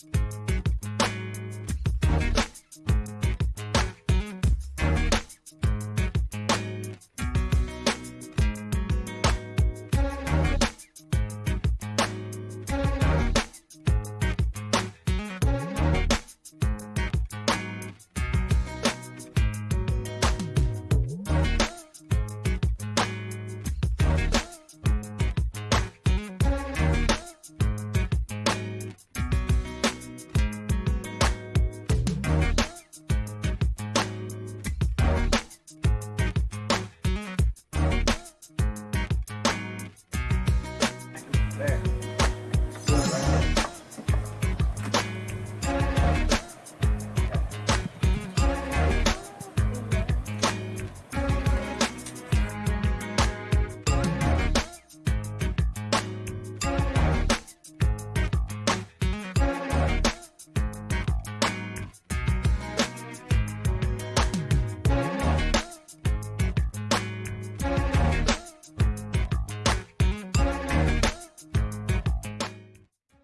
Bye. there.